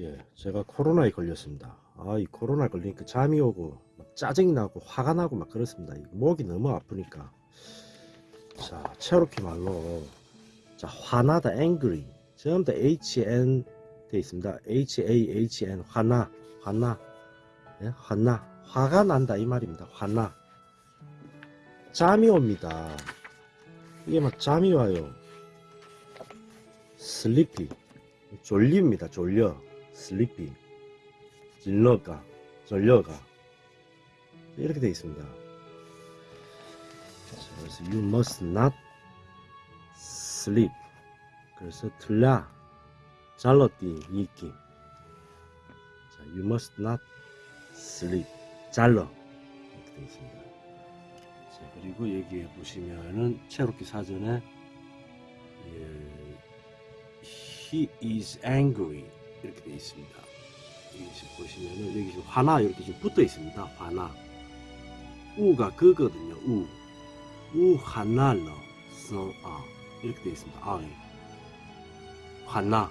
예, 제가 코로나에 걸렸습니다. 아, 이 코로나 걸리니까 잠이 오고 막 짜증이 나고 화가 나고 막 그렇습니다. 이 목이 너무 아프니까. 자, 체로키 말로 자, 화나다 angry. 전부 다 HN 돼 있습니다. HAHN 화나, 화나. 예, 화나. 화가 난다 이 말입니다. 화나. 잠이 옵니다. 이게 막 잠이 와요. sleepy. 졸립니다. 졸려. Sleepy. 질러가. 졸려가. 이렇게 되어 있습니다. 자, 그래서 you must not sleep. 그래서 틀라. 잘라띠 이끼. 자, you must not sleep. 잘라. 이렇게 되어 있습니다. 자, 그리고 여기에 보시면은 체로키 사전에 예, he is angry 있습니다. 여기 보시면은 여기 지금 화나 이렇게 지금 붙어 있습니다. 화나 우가 그거든요. 우. 우 하나러 성아 이렇게 되어 있습니다. 아, 예. 화나